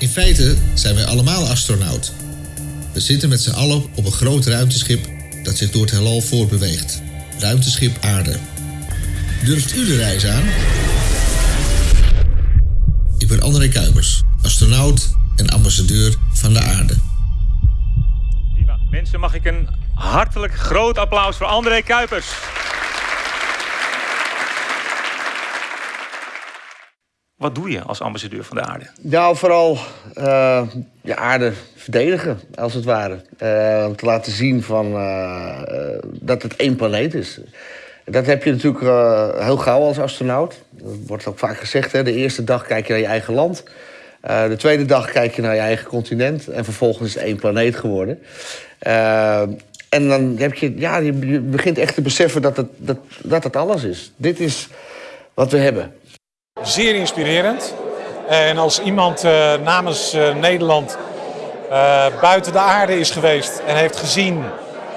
In feite zijn wij allemaal astronaut. We zitten met z'n allen op een groot ruimteschip dat zich door het heelal voortbeweegt. Ruimteschip Aarde. Durft u de reis aan? Ik ben André Kuipers, astronaut en ambassadeur van de Aarde. Prima. Mensen, mag ik een hartelijk groot applaus voor André Kuipers. Wat doe je als ambassadeur van de aarde? Nou, vooral uh, de aarde verdedigen, als het ware. Uh, om te laten zien van, uh, dat het één planeet is. Dat heb je natuurlijk heel gauw als astronaut. Dat wordt ook vaak gezegd. Hè? De eerste dag kijk je naar je eigen land. de tweede dag kijk je naar je eigen continent. En vervolgens is het één planeet geworden. en dan heb je, ja, je begint echt te beseffen dat het, dat, dat het alles is. Dit is wat we hebben. Zeer inspirerend. En als iemand uh, namens uh, Nederland uh, buiten de aarde is geweest en heeft gezien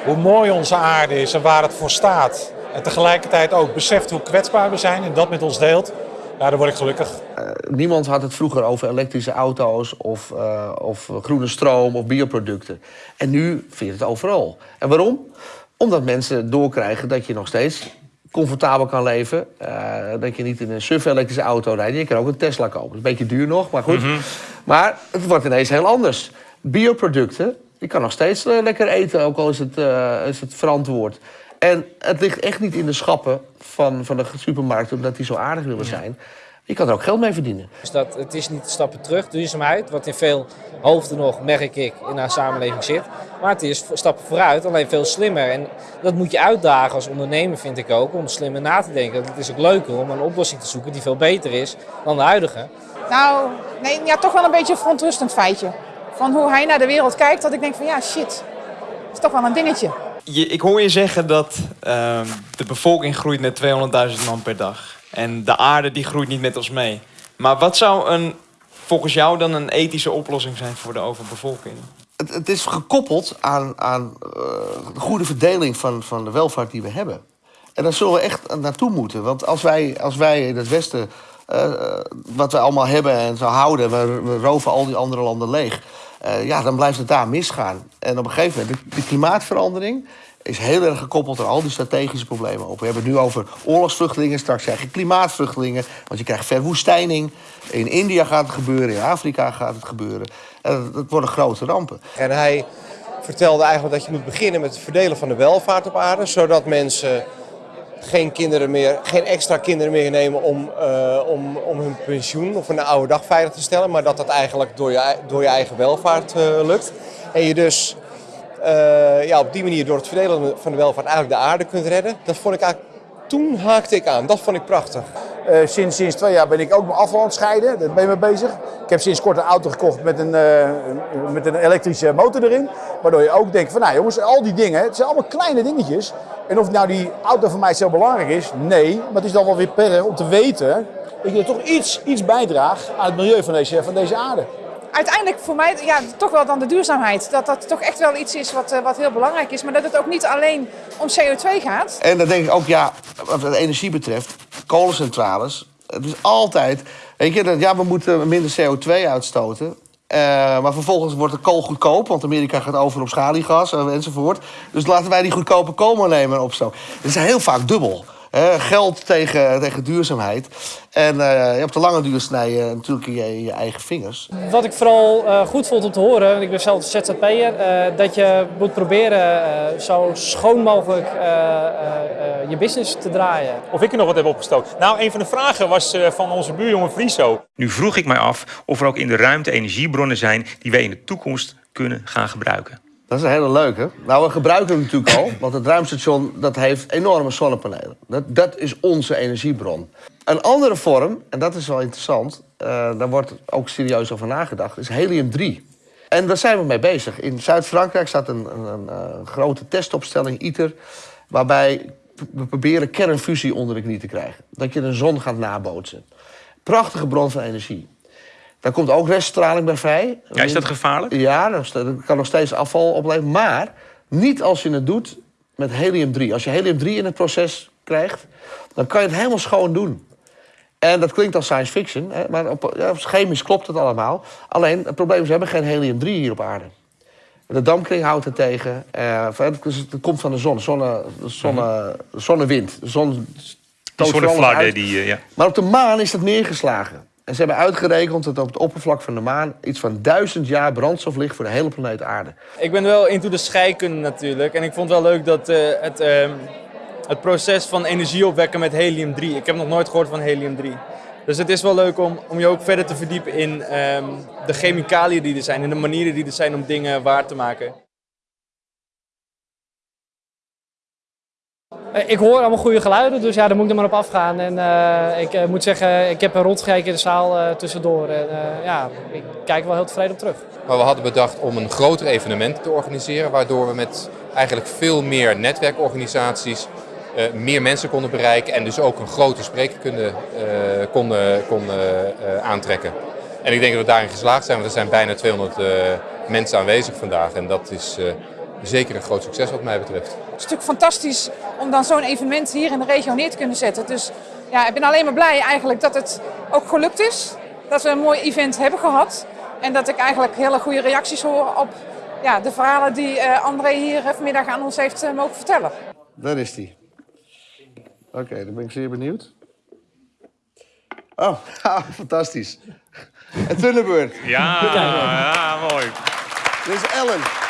hoe mooi onze aarde is en waar het voor staat. En tegelijkertijd ook beseft hoe kwetsbaar we zijn en dat met ons deelt. Ja, dan word ik gelukkig. niemand had het vroeger over elektrische auto's of, of groene stroom of bioproducten. En nu vind je het overal. En waarom? Omdat mensen doorkrijgen dat je nog steeds comfortabel kan leven. Uh, dat je niet in een suf-elektrische auto rijdt. Je kan ook een Tesla kopen. Dat is een beetje duur nog, maar goed. Mm -hmm. Maar het wordt ineens heel anders. Bioproducten, je kan nog steeds uh, lekker eten, ook al is het, uh, is het verantwoord. En het ligt echt niet in de schappen van, van de supermarkt... omdat die zo aardig willen zijn. Je kan er ook geld mee verdienen. Dus dat, het is niet stappen terug, duurzaamheid, wat in veel hoofden nog, merk ik, in haar samenleving zit. Maar het is stappen vooruit, alleen veel slimmer. En dat moet je uitdagen als ondernemer, vind ik ook, om slimmer na te denken. Het is ook leuker om een oplossing te zoeken die veel beter is dan de huidige. Nou, nee, ja, toch wel een beetje een verontrustend feitje. Van hoe hij naar de wereld kijkt, dat ik denk van ja, shit, dat is toch wel een dingetje. Je, ik hoor je zeggen dat uh, de bevolking groeit met 200.000 man per dag. En de aarde die groeit niet met ons mee. Maar wat zou een, volgens jou dan een ethische oplossing zijn voor de overbevolking? Het, het is gekoppeld aan, aan uh, de goede verdeling van, van de welvaart die we hebben. En daar zullen we echt naartoe moeten. Want als wij, als wij in het Westen uh, wat we allemaal hebben en zo houden... we, we roven al die andere landen leeg... Ja, dan blijft het daar misgaan. En op een gegeven moment, de klimaatverandering is heel erg gekoppeld aan al die strategische problemen op. We hebben het nu over oorlogsvluchtelingen, straks krijg je klimaatvluchtelingen, want je krijgt verwoestijning. In India gaat het gebeuren, in Afrika gaat het gebeuren. En dat worden grote rampen. En hij vertelde eigenlijk dat je moet beginnen met het verdelen van de welvaart op aarde, zodat mensen geen, kinderen meer, geen extra kinderen meer nemen om, uh, om, om hun pensioen of een oude dag veilig te stellen, maar dat dat eigenlijk door je, door je eigen welvaart uh, lukt. En je dus uh, ja, op die manier door het verdelen van de welvaart eigenlijk de aarde kunt redden. Dat vond ik eigenlijk, toen haakte ik aan. Dat vond ik prachtig. Uh, sinds, sinds twee jaar ben ik ook mijn afval aan het scheiden. Daar ben ik mee bezig. Ik heb sinds kort een auto gekocht met een, uh, met een elektrische motor erin. Waardoor je ook denkt van nou jongens, al die dingen, het zijn allemaal kleine dingetjes. En of nou die auto voor mij zo belangrijk is, nee. Maar het is dan wel weer per om te weten dat je toch iets, iets bijdraagt aan het milieu van deze, van deze aarde uiteindelijk voor mij ja, toch wel dan de duurzaamheid. Dat dat toch echt wel iets is wat, uh, wat heel belangrijk is. Maar dat het ook niet alleen om CO2 gaat. En dan denk ik ook, ja, wat de energie betreft, kolencentrales. Het is altijd, weet je, dat, ja, we moeten minder CO2 uitstoten. Uh, maar vervolgens wordt de kool goedkoop, want Amerika gaat over op schaliegas enzovoort. Dus laten wij die goedkope kool maar nemen op zo. Het is heel vaak dubbel. Uh, geld tegen, tegen duurzaamheid. En uh, op de lange duur snij je natuurlijk je, je eigen vingers. Wat ik vooral uh, goed vond om te horen, ik ben zelf ZZP'er, dat je moet proberen zo schoon mogelijk je business te draaien. Of ik er nog wat heb opgestoken. Nou, een van de vragen was van onze buurjongen Friso. Nu vroeg ik mij af of er ook in de ruimte energiebronnen zijn die wij in de toekomst kunnen gaan gebruiken. Dat is een hele leuke. Nou, we gebruiken hem natuurlijk al, want het ruimstation dat heeft enorme zonnepanelen. Dat, dat is onze energiebron. Een andere vorm, en dat is wel interessant, uh, daar wordt ook serieus over nagedacht, is helium-3. En daar zijn we mee bezig. In Zuid-Frankrijk staat een, een, een, een, grote testopstelling, ITER, waarbij we proberen kernfusie onder de knie te krijgen. Dat je de zon gaat nabootsen. Prachtige bron van energie. Daar komt ook reststraling bij vrij. Ja, is dat gevaarlijk? Ja, dat kan nog steeds afval opleveren. Maar niet als je het doet met helium-3. Als je helium-3 in het proces krijgt, dan kan je het helemaal schoon doen. En dat klinkt als science fiction, hè, maar op, ja, chemisch klopt het allemaal. Alleen, het probleem is, we hebben geen helium-3 hier op aarde. De dampkring houdt het tegen. eh, het, het komt van de zon, zonne, zonne, zonnewind. De zon die, eh, ja. Maar op de maan is dat neergeslagen. En ze hebben uitgerekend dat op het oppervlak van de maan... iets van duizend jaar brandstof ligt voor de hele planeet aarde. Ik ben wel into de scheikunde natuurlijk. En ik vond wel leuk dat eh, het, ehm, het proces van energie opwekken met helium-3. Ik heb nog nooit gehoord van helium-3. Dus het is wel leuk om, om je ook verder te verdiepen in ehm, de chemicaliën die er zijn. En de manieren die er zijn om dingen waar te maken. Ik hoor allemaal goede geluiden, dus ja, daar moet ik er maar op afgaan. En eh, ik eh, moet zeggen, ik heb een rondgekeken in de zaal eh, tussendoor. En eh, ja, ik kijk wel heel tevreden op terug. Maar we hadden bedacht om een groter evenement te organiseren, waardoor we met eigenlijk veel meer netwerkorganisaties eh, meer mensen konden bereiken en dus ook een grote spreker konden, eh, konden, eh, aantrekken. En ik denk dat we daarin geslaagd zijn, want er zijn bijna 200 eh, mensen aanwezig vandaag en dat is eh, zeker een groot succes wat mij betreft. Het is natuurlijk fantastisch om dan zo'n evenement hier in de regio neer te kunnen zetten. Dus ja, ik ben alleen maar blij eigenlijk dat het ook gelukt is. Dat we een mooi event hebben gehad. En dat ik eigenlijk hele goede reacties hoor op ja, de verhalen die eh, André hier eh, vanmiddag aan ons heeft eh, mogen vertellen. Daar is die. Oké, dan ben ik zeer benieuwd. Oh, fantastisch. En Thunderbird. Ja, ja, mooi. Dit is Ellen.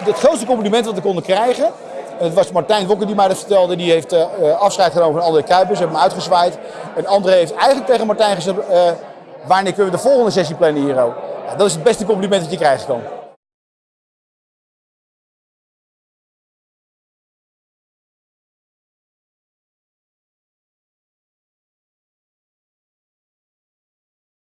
Het grootste compliment wat we konden krijgen, het was Martijn Wokker die mij dat vertelde. Die heeft eh, eh, afscheid genomen van André Kuipers, hebben hem uitgezwaaid. En André heeft eigenlijk tegen Martijn gezegd, eh, wanneer kunnen we de volgende sessie plannen hier? Ja, dat is het beste compliment dat je krijgen kan.